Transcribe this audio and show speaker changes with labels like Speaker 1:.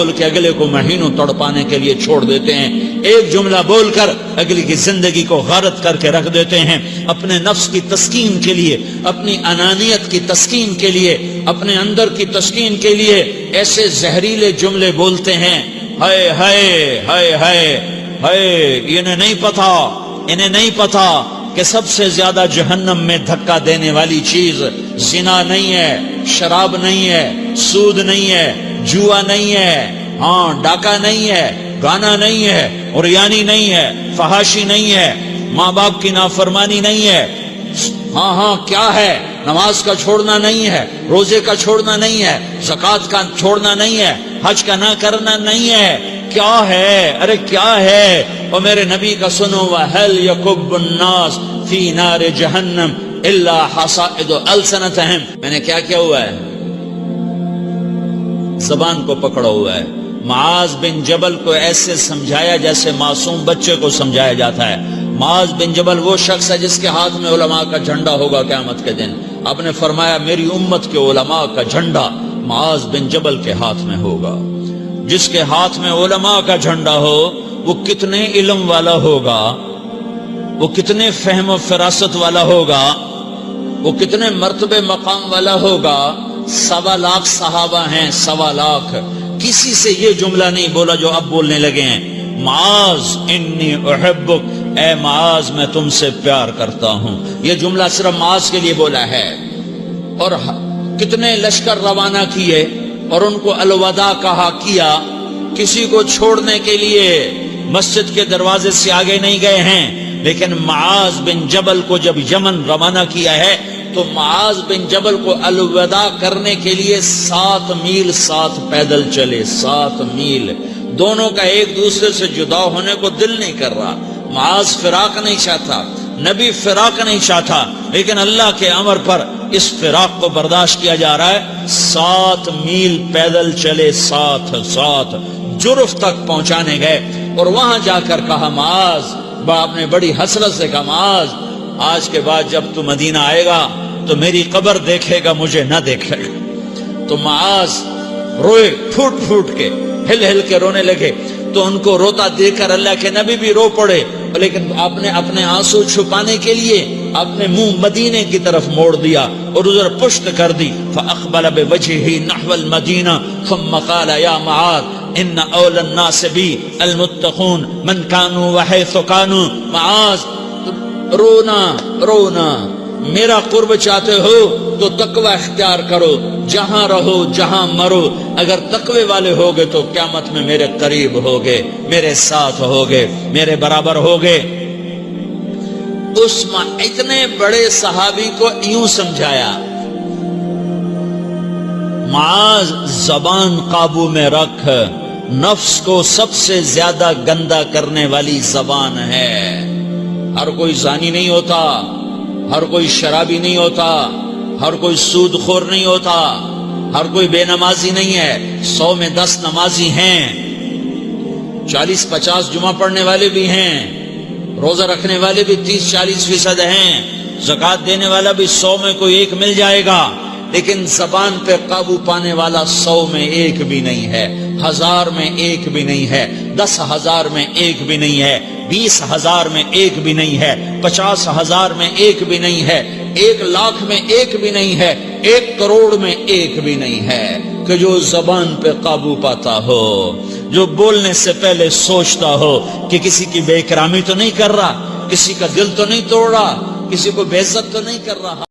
Speaker 1: بول کے اگلے کو مہینوں تڑ پانے کے لیے چھوڑ دیتے ہیں۔ ایک جملہ بول کر اگلی کی زندگی کو غارت کر کے رکھ دیتے ہیں۔ اپنے نفس کی تسکین کے لیے، اپنی انانیت کی تسکین کے لیے، اپنے اندر کی تسکین کے لیے ایسے زہریلے جملے بولتے ہیں۔ ہائے ہائے ہائے ہائے ہائے، انہیں نہیں پتا، انہیں نہیں پتا کہ سب سے زیادہ جہنم میں دھکا دینے والی چیز زنا نہیں ہے، شراب نہیں ہے، سود نہیں ہے جوا نہیں ہے ہاں ڈاکہ نہیں ہے، گانا نہیں ہے اور یعنی نہیں ہے، فحاشی نہیں ہے، ماں باپ کی نافرمانی نہیں ہے۔ ہاں ہاں کیا ہے؟ نماز کا چھوڑنا نہیں ہے، روزے کا چھوڑنا نہیں ہے زکات کا چھوڑنا نہیں ہے، حج کا نہ کرنا نہیں ہے۔ کیا ہے؟ ارے، کیا ہے؟ اور میرے نبی کا سنو وحل یکب الناس فی نار جہنم الا حصائد السنتہم میں نے کیا کیا ہوا ہے؟ زبان کو پکڑا ہوا ہے۔ معاذ بن جبل کو ایسے سمجھایا جیسے معصوم بچے کو سمجھایا جاتا ہے۔ معاذ بن جبل وہ شخص ہے جس کے ہاتھ میں علماء کا جھنڈا ہوگا قیامت کے دن۔ آپ نے فرمایا، میری امت کے علماء کا جھنڈا معاذ بن جبل کے ہاتھ میں ہوگا۔ جس کے ہاتھ میں علماء کا جھنڈا ہو، وہ کتنے علم والا ہوگا؟ وہ کتنے فہم و فراست والا ہوگا؟ وہ کتنے مرتبے مقام والا ہوگا؟ سوا لاکھ صحابہ ہیں، سوا لاکھ۔ کسی سے یہ جملہ نہیں بولا جو اب بولنے لگے ہیں۔ معاذ انی احبک۔ اے معاذ، میں تم سے پیار کرتا ہوں۔ یہ جملہ صرف معاذ کے لیے بولا ہے۔ اور کتنے لشکر روانہ کیے اور ان کو الوداع کہا کیا۔ کسی کو چھوڑنے کے لیے مسجد کے دروازے سے آگے نہیں گئے ہیں۔ لیکن معاذ بن جبل کو جب یمن روانہ کیا ہے تو معاذ بن جبل کو الوداع کرنے کے لیے سات میل سات پیدل چلے، سات میل۔ دونوں کا ایک دوسرے سے جدا ہونے کو دل نہیں کر رہا۔ معاذ فراق نہیں چاہتا، نبی فراق نہیں چاہتا، لیکن اللہ کے امر پر اس فراق کو برداشت کیا جا رہا ہے۔ سات میل پیدل چلے، ساتھ ساتھ جرف تک پہنچانے گئے۔ اور وہاں جا کر کہا، معاذ، باپ نے بڑی حسرت سے کہا، معاذ، آج کے بعد جب تو مدینہ آئے گا تو میری قبر دیکھے گا، مجھے نہ دیکھے گا۔ تو معاذ روئے پھوٹ پھوٹ کے، ہل ہل کے رونے لگے۔ تو ان کو روتا دیکھ کر اللہ کے نبی بھی رو پڑے۔ لیکن آپ نے اپنے آنسو چھپانے کے لیے اپنے منہ مدینے کی طرف موڑ دیا اور ادھر پشت کر دی۔ فاقبل بوجهه نحو المدینہ، ثم قال یا معاذ، ان اول الناس بی المتقون، من كانوا وحيث كانوا معاذ، رونا رونا۔ میرا قرب چاہتے ہو تو تقوی اختیار کرو، جہاں رہو، جہاں مرو۔ اگر تقوی والے ہوگے تو قیامت میں میرے قریب ہوگے، میرے ساتھ ہوگے، میرے برابر ہوگے۔ اس اتنے بڑے صحابی کو یوں سمجھایا، معاذ زبان قابو میں رکھ، نفس کو سب سے زیادہ گندا کرنے والی زبان ہے۔ ہر کوئی زانی نہیں ہوتا۔ ہر کوئی شرابی نہیں ہوتا، ہر کوئی سود خور نہیں ہوتا، ہر کوئی بے نمازی نہیں ہے، سو میں دس نمازی ہیں۔ چالیس پچاس جمعہ پڑھنے والے بھی ہیں، روزہ رکھنے والے بھی تیس چالیس فیصد ہیں۔ زکات دینے والا بھی سو میں کوئی ایک مل جائے گا۔ لیکن زبان پہ قابو پانے والا سو میں ایک بھی نہیں ہے، ہزار میں ایک بھی نہیں ہے، دس ہزار میں ایک بھی نہیں ہے۔ بیس ہزار میں ایک بھی نہیں ہے، پچاس ہزار میں ایک بھی نہیں ہے، ایک لاکھ میں ایک بھی نہیں ہے، ایک کروڑ میں ایک بھی نہیں ہے کہ جو زبان پہ قابو پاتا ہو، جو بولنے سے پہلے سوچتا ہو کہ کسی کی بے کرامی تو نہیں کر رہا، کسی کا دل تو نہیں توڑ رہا، کسی کو بے عزت تو نہیں کر رہا۔